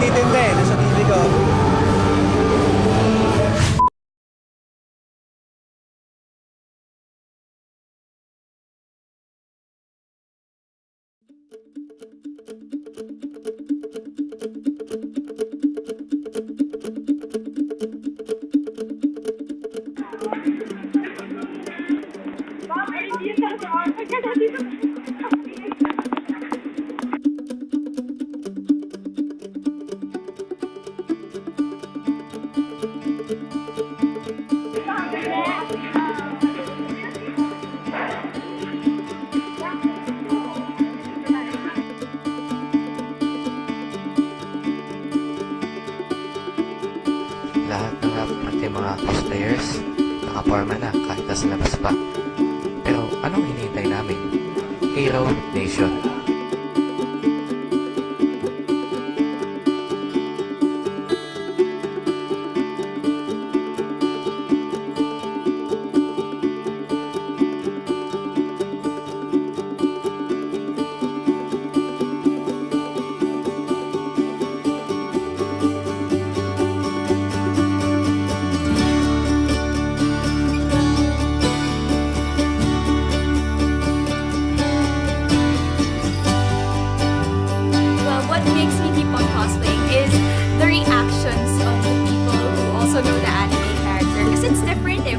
nagtitindi na sa TV ko. You salamat kay mga fish players. Nakaporma na kahit nasa labas pa. Pero anong hinihintay namin? Hero Nation.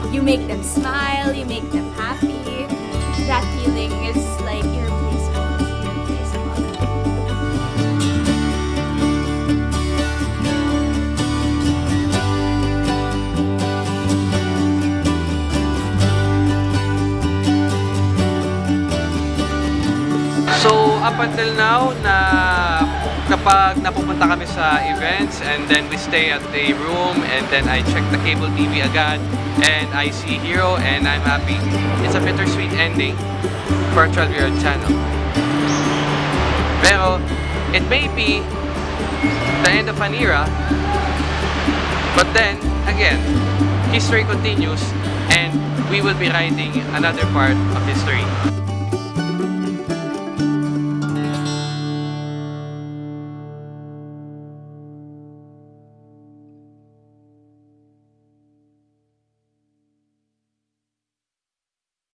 You make them smile, you make them happy. That feeling is like irreplaceable. So, up until now, na kapag napupunta kami sa events and then we stay at a room and then I check the cable TV agad and I see Hero and I'm happy. It's a bittersweet ending for a 12-year-old channel. Pero, it may be the end of an era, but then, again, history continues and we will be writing another part of history.